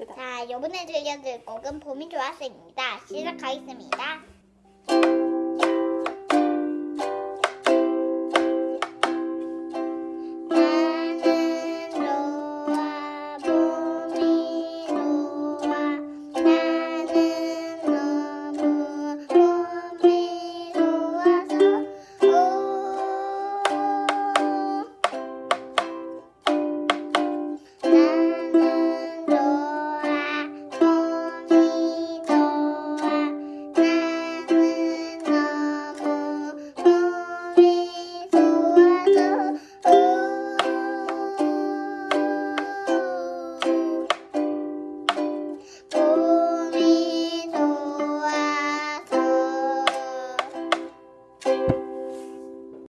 그다음. 자, 이번에 들려드릴 곡은 봄이 좋았습니다. 시작하겠습니다.